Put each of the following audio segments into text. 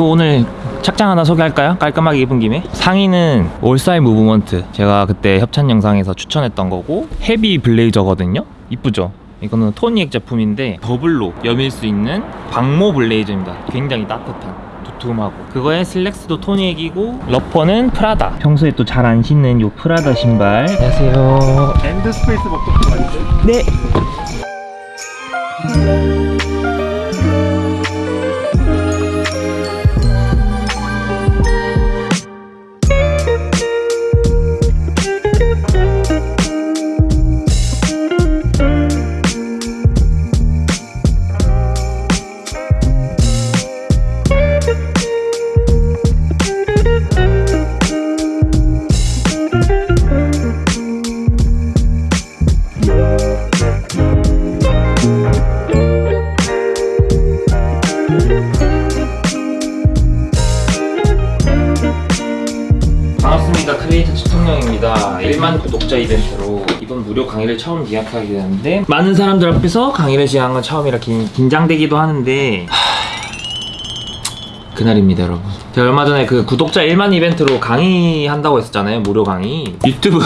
그 오늘 착장 하나 소개할까요? 깔끔하게 입은 김에 상의는 올사이 무브먼트 제가 그때 협찬 영상에서 추천했던 거고 헤비 블레이저거든요 이쁘죠? 이거는 토니웩 제품인데 더블로 여밀 수 있는 방모 블레이저입니다 굉장히 따뜻한 두툼하고 그거에 슬랙스도 토니웩이고 로퍼는 프라다 평소에 또 잘 안 신는 요 프라다 신발 안녕하세요 엔드 스페이스 먹고 맞죠? 네. 1만 구독자 이벤트로 이번 무료 강의를 처음 기약하게 되는데 많은 사람들 앞에서 강의를 진행한 건 처음이라 긴, 긴장되기도 하는데 하... 그날입니다 여러분. 제가 얼마 전에 그 구독자 1만 이벤트로 강의한다고 했었잖아요 무료 강의. 유튜브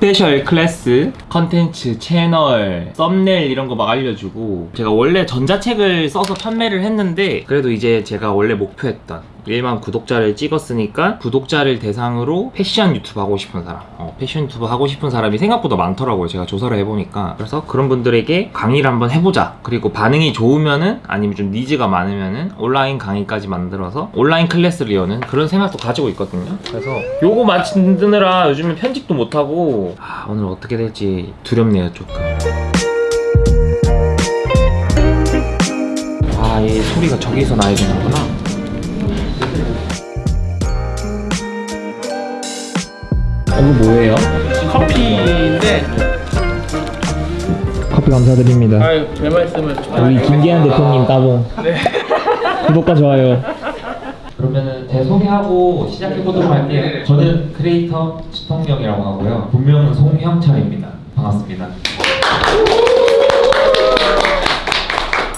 스페셜 클래스 컨텐츠 채널 썸네일 이런 거 막 알려주고 제가 원래 전자책을 써서 판매를 했는데 그래도 이제 제가 원래 목표했던 1만 구독자를 찍었으니까 구독자를 대상으로 패션 유튜브 하고 싶은 사람 어, 패션 유튜브 하고 싶은 사람이 생각보다 많더라고요. 제가 조사를 해보니까. 그래서 그런 분들에게 강의를 한번 해보자. 그리고 반응이 좋으면은 아니면 좀 니즈가 많으면은 온라인 강의까지 만들어서 온라인 클래스를 여는 그런 생각도 가지고 있거든요. 그래서 요거 만드느라 요즘에 편집도 못하고 아, 오늘 어떻게 될지 두렵네요 조금 아, 이 소리가 저기서 나야 되는구나. 이거 뭐예요? 커피인데 커피 감사드립니다. 아유 제 말씀을 우리 김기한 대표님 따봉. 구독과 좋아요. 그러면은 제 소개하고 시작해 보도록 할게요. 저는 크리에이터 시통령이라고 하고요. 본명은 송형철입니다. 반갑습니다.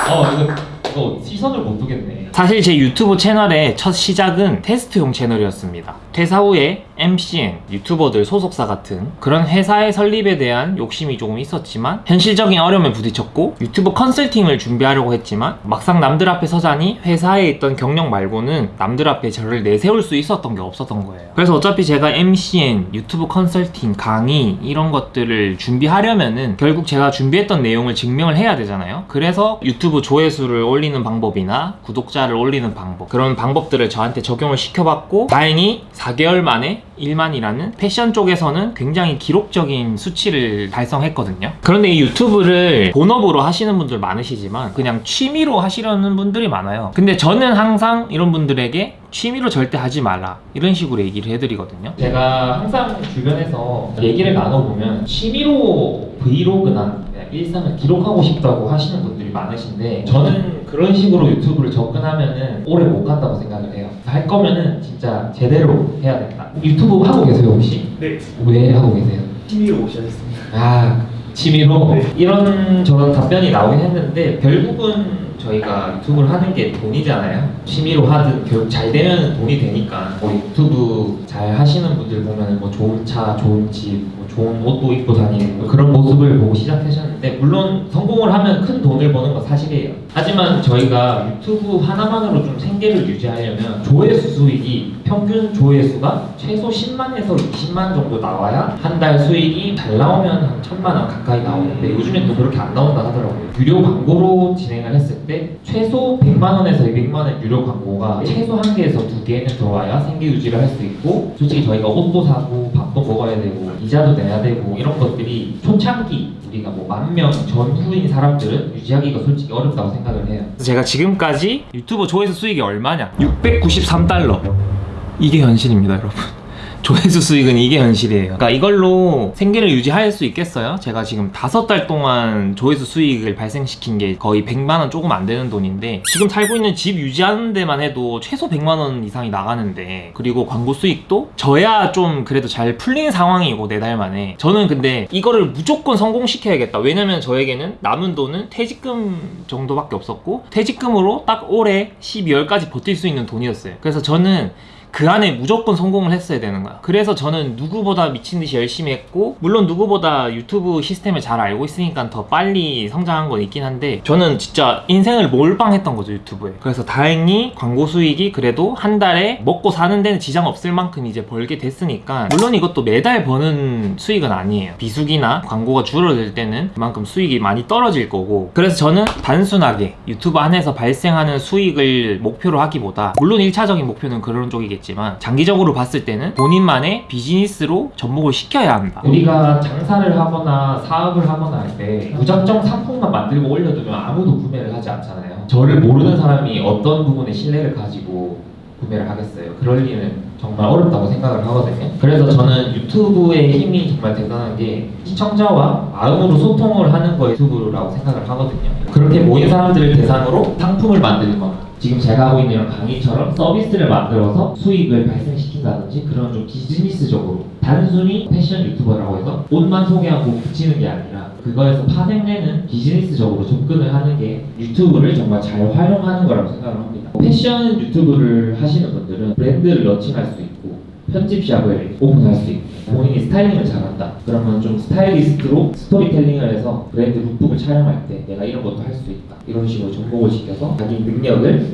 어 이거 이거 시선을 못 두겠네. 사실 제 유튜브 채널의 첫 시작은 테스트용 채널이었습니다. 퇴사 후에 MCN, 유튜버들 소속사 같은 그런 회사의 설립에 대한 욕심이 조금 있었지만 현실적인 어려움에 부딪혔고 유튜브 컨설팅을 준비하려고 했지만 막상 남들 앞에 서자니 회사에 있던 경력 말고는 남들 앞에 저를 내세울 수 있었던 게 없었던 거예요. 그래서 어차피 제가 MCN, 유튜브 컨설팅, 강의 이런 것들을 준비하려면은 결국 제가 준비했던 내용을 증명을 해야 되잖아요. 그래서 유튜브 조회수를 올리는 방법이나 구독자를 올리는 방법 그런 방법들을 저한테 적용을 시켜봤고 다행히 4개월 만에 1만이라는 패션 쪽에서는 굉장히 기록적인 수치를 달성했거든요. 그런데 이 유튜브를 본업으로 하시는 분들 많으시지만 그냥 취미로 하시려는 분들이 많아요. 근데 저는 항상 이런 분들에게 취미로 절대 하지 마라 이런 식으로 얘기를 해드리거든요. 제가 항상 주변에서 얘기를 나눠보면 취미로 브이로그나 일상을 기록하고 싶다고 하시는 분들이 많으신데 저는 그런 식으로 유튜브를 접근하면은 오래 못 간다고 생각을 해요. 할 거면은 진짜 제대로 해야 된다. 유튜브 하고 계세요 혹시? 네왜 하고 계세요? 취미로 오셨습니다 아 취미로 네. 이런 저런 답변이 나오긴 했는데 결국은 저희가 유튜브를 하는 게 돈이잖아요 취미로 하든 결국 잘 되면 돈이 되니까 뭐 유튜브 잘 하시는 분들 보면 뭐 좋은 차 좋은 집뭐 좋은 옷도 입고 다니는 뭐 그런 모습을 보고 시작하셨는데 물론 성공을 하면 큰 돈을 버는 건 사실이에요 하지만 저희가 유튜브 하나만으로 좀 생계를 유지하려면 조회수 수익이 평균 조회수가 최소 10만에서 20만 정도 나와야 한 달 수익이 잘 나오면 한 천만 원 가까이 나오는데 요즘엔 또 그렇게 안 나온다 하더라고요. 유료 광고로 진행을 했을 때 최소 100만 원에서 200만 원 유료 광고가 최소 한 개에서 두 개는 들어와야 생계 유지를 할 수 있고 솔직히 저희가 옷도 사고 밥도 먹어야 되고 이자도 내야 되고 이런 것들이 초창기 우리가 뭐 만 명 전후인 사람들은 유지하기가 솔직히 어렵다고 생각을 해요. 제가 지금까지 유튜브 조회수 수익이 얼마냐? 693달러. 이게 현실입니다, 여러분. 조회수 수익은 이게 현실이에요. 그러니까 이걸로 생계를 유지할 수 있겠어요? 제가 지금 다섯 달 동안 조회수 수익을 발생시킨 게 거의 100만 원 조금 안 되는 돈인데 지금 살고 있는 집 유지하는 데만 해도 최소 100만 원 이상이 나가는데 그리고 광고 수익도 저야 좀 그래도 잘 풀린 상황이고 네 달 만에 저는 근데 이거를 무조건 성공시켜야겠다. 왜냐면 저에게는 남은 돈은 퇴직금 정도밖에 없었고 퇴직금으로 딱 올해 12월까지 버틸 수 있는 돈이었어요. 그래서 저는 그 안에 무조건 성공을 했어야 되는 거야. 그래서 저는 누구보다 미친 듯이 열심히 했고, 물론 누구보다 유튜브 시스템을 잘 알고 있으니까 더 빨리 성장한 건 있긴 한데, 저는 진짜 인생을 몰빵했던 거죠, 유튜브에. 그래서 다행히 광고 수익이 그래도 한 달에 먹고 사는 데는 지장 없을 만큼 이제 벌게 됐으니까, 물론 이것도 매달 버는 수익은 아니에요. 비수기나 광고가 줄어들 때는 그만큼 수익이 많이 떨어질 거고, 그래서 저는 단순하게 유튜브 안에서 발생하는 수익을 목표로 하기보다, 물론 1차적인 목표는 그런 쪽이겠 지만, 장기적으로 봤을 때는 본인만의 비즈니스로 접목을 시켜야 한다. 우리가 장사를 하거나 사업을 하거나 할 때 무작정 상품만 만들고 올려두면 아무도 구매를 하지 않잖아요. 저를 모르는 사람이 어떤 부분에 신뢰를 가지고 구매를 하겠어요. 그럴 리는 정말 어렵다고 생각을 하거든요. 그래서 저는 유튜브의 힘이 정말 대단한 게 시청자와 마음으로 소통을 하는 거 유튜브라고 생각을 하거든요. 그렇게 모인 사람들을 대상으로 상품을 만들거나 지금 제가 하고 있는 이런 강의처럼 서비스를 만들어서 수익을 발생시킨다든지 그런 좀 비즈니스적으로 단순히 패션 유튜버라고 해서 옷만 소개하고 붙이는 게 아니라 그거에서 파생되는 비즈니스적으로 접근을 하는 게 유튜브를 정말 잘 활용하는 거라고 생각을 합니다. 패션 유튜브를 하시는 분들은 브랜드를 런칭할 수 있고 편집샵을 오픈할 수 있고 본인이 스타일링을 잘한다. 그러면 좀 스타일리스트로 스토리텔링을 해서 브랜드 룩북을 촬영할 때 내가 이런 것도 할 수 있다. 이런 식으로 접목을 시켜서 자기 능력을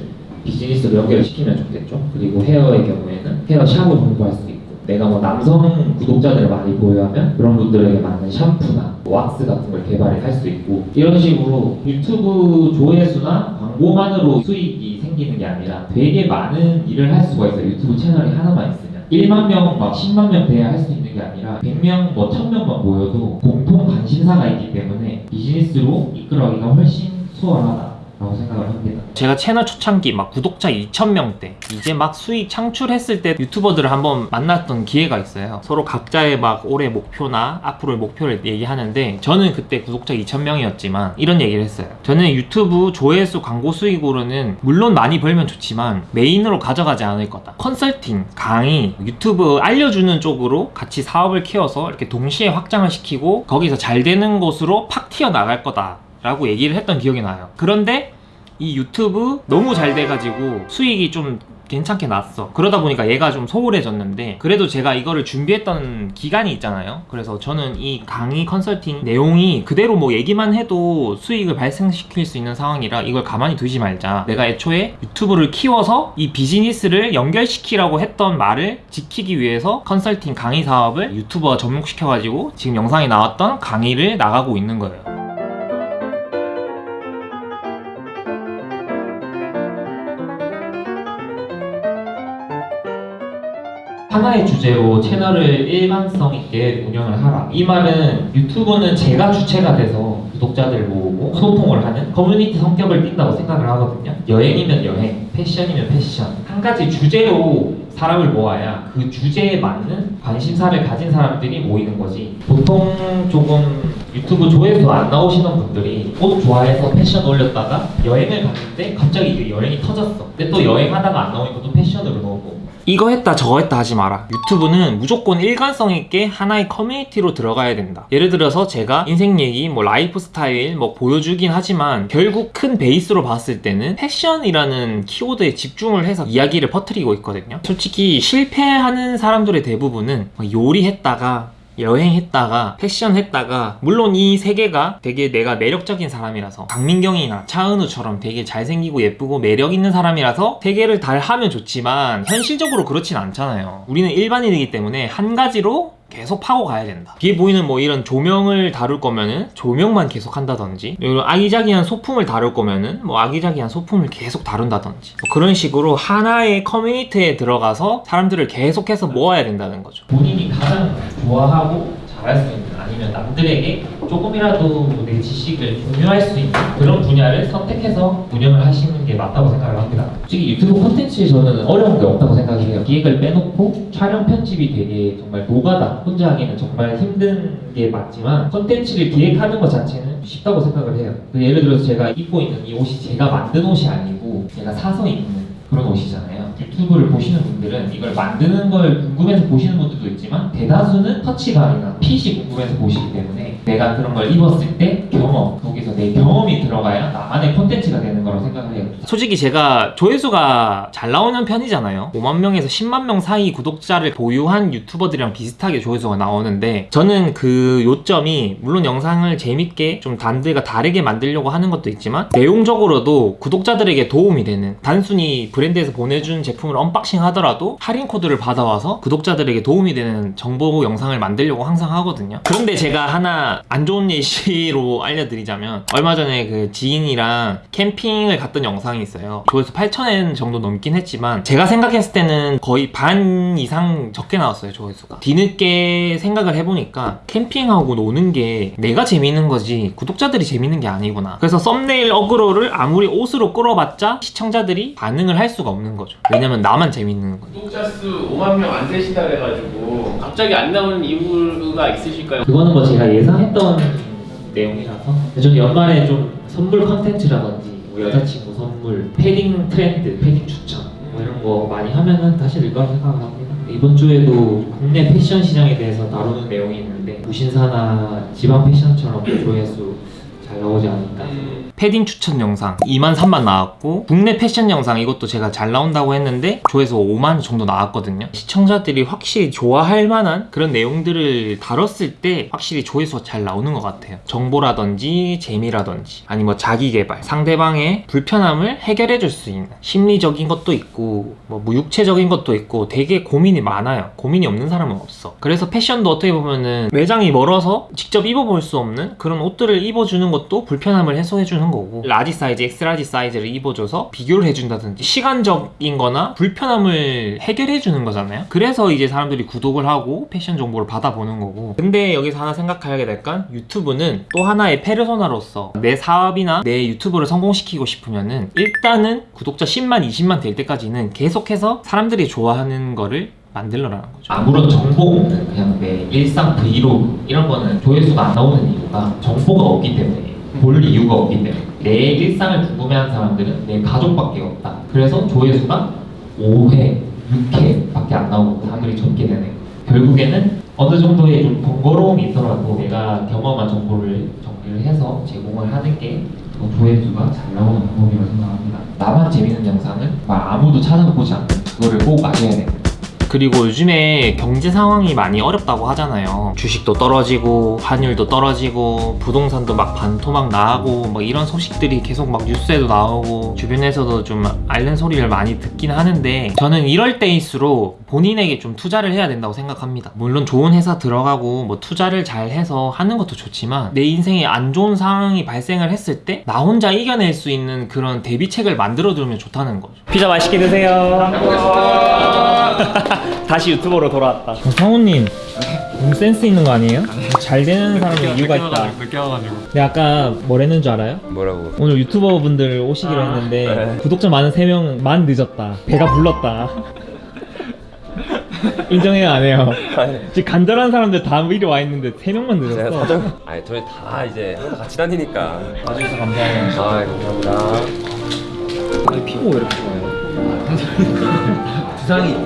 비즈니스로 연결시키면 좋겠죠. 그리고 헤어의 경우에는 헤어 샵을 홍보할 수 있고 내가 뭐 남성 구독자들을 많이 보유하면 그런 분들에게 맞는 샴푸나 왁스 같은 걸 개발할 수 있고 이런 식으로 유튜브 조회수나 광고만으로 수익이 생기는 게 아니라 되게 많은 일을 할 수가 있어요. 유튜브 채널이 하나만 있으면 1만 명, 막 10만 명 돼야 할 수 있는 게 아니라 100명, 뭐 1000명만 모여도 공통 관심사가 있기 때문에 비즈니스로 이끌어가기가 훨씬 수월하다 라고 생각을 합니다. 제가 채널 초창기 막 구독자 2,000명 때 이제 막 수익 창출했을 때 유튜버들을 한번 만났던 기회가 있어요. 서로 각자의 막 올해 목표나 앞으로의 목표를 얘기하는데 저는 그때 구독자 2,000명이었지만 이런 얘기를 했어요. 저는 유튜브 조회수 광고 수익으로는 물론 많이 벌면 좋지만 메인으로 가져가지 않을 거다. 컨설팅, 강의, 유튜브 알려주는 쪽으로 같이 사업을 키워서 이렇게 동시에 확장을 시키고 거기서 잘 되는 곳으로 팍 튀어나갈 거다. 라고 얘기를 했던 기억이 나요. 그런데 이 유튜브 너무 잘 돼가지고 수익이 좀 괜찮게 났어. 그러다 보니까 얘가 좀 소홀해졌는데 그래도 제가 이거를 준비했던 기간이 있잖아요. 그래서 저는 이 강의 컨설팅 내용이 그대로 뭐 얘기만 해도 수익을 발생시킬 수 있는 상황이라 이걸 가만히 두지 말자. 내가 애초에 유튜브를 키워서 이 비즈니스를 연결시키라고 했던 말을 지키기 위해서 컨설팅 강의 사업을 유튜버 접목시켜가지고 지금 영상에 나왔던 강의를 나가고 있는 거예요. 하나의 주제로 채널을 일관성 있게 운영을 하라. 이 말은 유튜브는 제가 주체가 돼서 구독자들 모으고 소통을 하는 커뮤니티 성격을 띈다고 생각을 하거든요. 여행이면 여행, 패션이면 패션. 한 가지 주제로 사람을 모아야 그 주제에 맞는 관심사를 가진 사람들이 모이는 거지. 보통 조금 유튜브 조회수 안 나오시는 분들이 옷 좋아해서 패션 올렸다가 여행을 갔는데 갑자기 여행이 터졌어. 근데 또 여행하다가 안 나오니까 또 패션으로 넣고 이거 했다 저거 했다 하지 마라. 유튜브는 무조건 일관성 있게 하나의 커뮤니티로 들어가야 된다. 예를 들어서 제가 인생 얘기 뭐 라이프 스타일 뭐 보여주긴 하지만 결국 큰 베이스로 봤을 때는 패션이라는 키워드에 집중을 해서 이야기를 퍼뜨리고 있거든요. 솔직히 실패하는 사람들의 대부분은 막 요리했다가 여행했다가 패션했다가 물론 이 세 개가 되게 내가 매력적인 사람이라서 박민경이나 차은우처럼 되게 잘생기고 예쁘고 매력 있는 사람이라서 세 개를 다 하면 좋지만 현실적으로 그렇진 않잖아요. 우리는 일반인이기 때문에 한 가지로 계속 파고 가야 된다. 뒤에 보이는 뭐 이런 조명을 다룰 거면은 조명만 계속 한다든지 이런 아기자기한 소품을 다룰 거면은 뭐 아기자기한 소품을 계속 다룬다든지 뭐 그런 식으로 하나의 커뮤니티에 들어가서 사람들을 계속해서 모아야 된다는 거죠. 본인이 가장 좋아하고 잘할 수 있는 아니면 남들에게 조금이라도 내 지식을 공유할 수 있는 그런 분야를 선택해서 운영을 하시는 게 맞다고 생각을 합니다. 솔직히 유튜브 콘텐츠에 저는 어려운 게 없다고 생각해요. 기획을 빼놓고 촬영 편집이 되게 정말 노가다. 혼자 하기는 정말 힘든 게 맞지만 콘텐츠를 기획하는 것 자체는 쉽다고 생각을 해요. 그 예를 들어서 제가 입고 있는 이 옷이 제가 만든 옷이 아니고 제가 사서 입는 그런 옷이잖아요. 유튜브를 보시는 분들은 이걸 만드는 걸 궁금해서 보시는 분들도 있지만 대다수는 터치감이나 핏이 궁금해서 보시기 때문에 내가 그런 걸 입었을 때 경험, 거기서 내 경험이 들어가야 나만의 콘텐츠가 되는 거라고 생각을 해요. 솔직히 제가 조회수가 잘 나오는 편이잖아요. 5만 명에서 10만 명 사이 구독자를 보유한 유튜버들이랑 비슷하게 조회수가 나오는데 저는 그 요점이 물론 영상을 재밌게 좀 남들과 다르게 만들려고 하는 것도 있지만 내용적으로도 구독자들에게 도움이 되는 단순히 브랜드에서 보내준 제품을 언박싱 하더라도 할인 코드를 받아와서 구독자들에게 도움이 되는 정보 영상을 만들려고 항상 하거든요. 그런데 제가 하나 안 좋은 예시로 알려드리자면 얼마 전에 그 지인이랑 캠핑을 갔던 영상이 있어요. 조회수 8,000은 정도 넘긴 했지만 제가 생각했을 때는 거의 반 이상 적게 나왔어요 조회수가. 뒤늦게 생각을 해보니까 캠핑하고 노는 게 내가 재밌는 거지 구독자들이 재밌는 게 아니구나. 그래서 썸네일 어그로를 아무리 옷으로 끌어봤자 시청자들이 반응을 할 수가 없는 거죠. 왜냐면 나만 재밌는 거니까. 구독자 수 5만 명 안 되신다 그래가지고 갑자기 안 나오는 이유가 있으실까요? 그거는 뭐 제가 예상했던 내용이라서 저는 연말에 좀 선물 컨텐츠라든지 뭐 여자친구 선물, 패딩 트렌드, 패딩 추천 뭐 이런 거 많이 하면은 다시 늘 거라 생각을 합니다. 이번 주에도 국내 패션 시장에 대해서 다루는 내용이 있는데 무신사나 지방 패션처럼 조회수 잘 나오지 않을까 패딩 추천 영상 2만 3만 나왔고 국내 패션 영상 이것도 제가 잘 나온다고 했는데 조회수 5만 정도 나왔거든요. 시청자들이 확실히 좋아할 만한 그런 내용들을 다뤘을 때 확실히 조회수가 잘 나오는 것 같아요. 정보라든지 재미라든지 아니 뭐 자기개발 상대방의 불편함을 해결해 줄 수 있는 심리적인 것도 있고 뭐 무육체적인 것도 있고 되게 고민이 많아요. 고민이 없는 사람은 없어. 그래서 패션도 어떻게 보면은 매장이 멀어서 직접 입어볼 수 없는 그런 옷들을 입어주는 것도 불편함을 해소해 주는 거고. 라지 사이즈, 엑스라지 사이즈를 입어줘서 비교를 해준다든지 시간적인 거나 불편함을 해결해 주는 거잖아요. 그래서 이제 사람들이 구독을 하고 패션 정보를 받아보는 거고. 근데 여기서 하나 생각하게 될건 유튜브는 또 하나의 페르소나로서 내 사업이나 내 유튜브를 성공시키고 싶으면은 일단은 구독자 10만, 20만 될 때까지는 계속해서 사람들이 좋아하는 거를 만들어라는 거죠. 아무런 정보 없는 그냥 내 일상 브이로그 이런 거는 조회수가 안 나오는 이유가 정보가 없기 때문에 볼 이유가 없기 때문에 내 일상을 궁금해하는 사람들은 내 가족밖에 없다. 그래서 조회수가 5회, 6회밖에 안 나오고 사람들이 접게 되는 결국에는 어느 정도의 좀 번거로움이 있더라도 내가 경험한 정보를 정리를 해서 제공을 하는 게더 조회수가 잘 나오는 방법이라고 생각합니다. 나만 재밌는 영상은 막 아무도 찾아보지 않고 그거를 꼭 아셔야 돼요. 그리고 요즘에 경제 상황이 많이 어렵다고 하잖아요. 주식도 떨어지고 환율도 떨어지고 부동산도 막 반토막 나고 뭐 이런 소식들이 계속 막 뉴스에도 나오고 주변에서도 좀 앓는 소리를 많이 듣긴 하는데 저는 이럴 때일수록 본인에게 좀 투자를 해야 된다고 생각합니다. 물론 좋은 회사 들어가고 뭐 투자를 잘 해서 하는 것도 좋지만 내 인생에 안 좋은 상황이 발생을 했을 때 나 혼자 이겨낼 수 있는 그런 대비책을 만들어 두면 좋다는 거죠. 피자 맛있게 드세요. 다시 유튜버로 돌아왔다. 성우님, 너무 센스 있는 거 아니에요? 잘 되는 사람은 이유가 있다. 늦게 와가지고 내가 아까 뭐랬는 줄 알아요? 뭐라고? 오늘 유튜버 분들 오시기로 했는데 네. 구독자 많은 3명 만 늦었다. 배가 불렀다. 인정해요 안 해요? 지금 간절한 사람들 다 미리 와 있는데 3명만 제가 늦었어. 사정 아니 저희 다 이제 같이 다니니까 와주셔서 감사해요. 아 감사합니다 아니 피부 왜 이렇게 좋아요? 부상이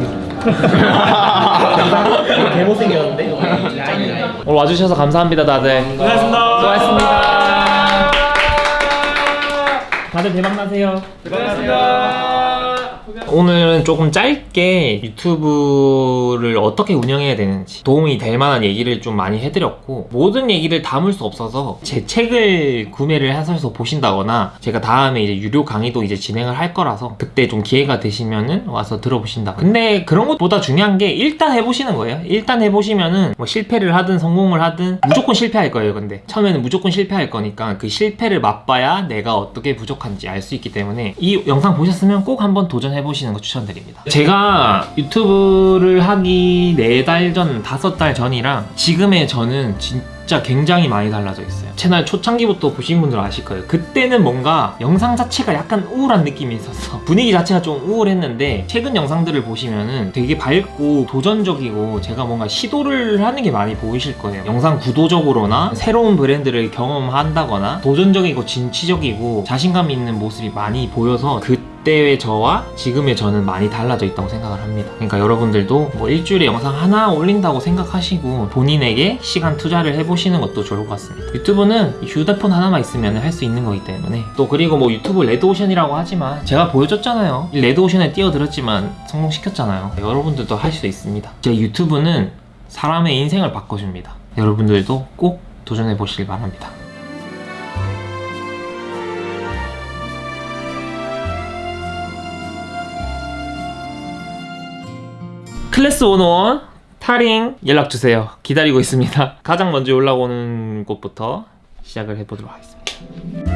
개못생겼는데? 오늘 와주셔서 감사합니다 다들. 수고하셨습니다. 수고하셨습니다. 다들 대박나세요 오늘은 조금 짧게 유튜브를 어떻게 운영해야 되는지 도움이 될 만한 얘기를 좀 많이 해드렸고 모든 얘기를 담을 수 없어서 제 책을 구매를 하셔서 보신다거나 제가 다음에 이제 유료 강의도 이제 진행을 할 거라서 그때 좀 기회가 되시면은 와서 들어보신다 근데 그런 것보다 중요한 게 일단 해보시는 거예요. 일단 해보시면은 뭐 실패를 하든 성공을 하든 무조건 실패할 거예요 근데. 처음에는 무조건 실패할 거니까 그 실패를 맛봐야 내가 어떻게 부족한지 알 수 있기 때문에 이 영상 보셨으면 꼭 한번 도전 해 보시는 해보시는 거 추천드립니다. 제가 유튜브를 하기 4달 전, 5달 전이랑 지금의 저는 진짜 굉장히 많이 달라져 있어요. 채널 초창기부터 보신 분들 아실 거예요. 그때는 뭔가 영상 자체가 약간 우울한 느낌이 있었어. 분위기 자체가 좀 우울했는데 최근 영상들을 보시면은 되게 밝고 도전적이고 제가 뭔가 시도를 하는 게 많이 보이실 거예요. 영상 구도적으로나 새로운 브랜드를 경험한다거나 도전적이고 진취적이고 자신감 있는 모습이 많이 보여서 그 때의 저와 지금의 저는 많이 달라져 있다고 생각을 합니다. 그러니까 여러분들도 뭐 일주일에 영상 하나 올린다고 생각하시고 본인에게 시간 투자를 해보시는 것도 좋을 것 같습니다. 유튜브는 휴대폰 하나만 있으면 할 수 있는 거기 때문에 또 그리고 뭐 유튜브 레드오션이라고 하지만 제가 보여줬잖아요. 이 레드오션에 뛰어들었지만 성공시켰잖아요. 여러분들도 할 수 있습니다. 제 유튜브는 사람의 인생을 바꿔줍니다. 여러분들도 꼭 도전해 보시길 바랍니다. 클래스 101 타링 연락 주세요. 기다리고 있습니다. 가장 먼저 올라오는 곳부터 시작을 해보도록 하겠습니다.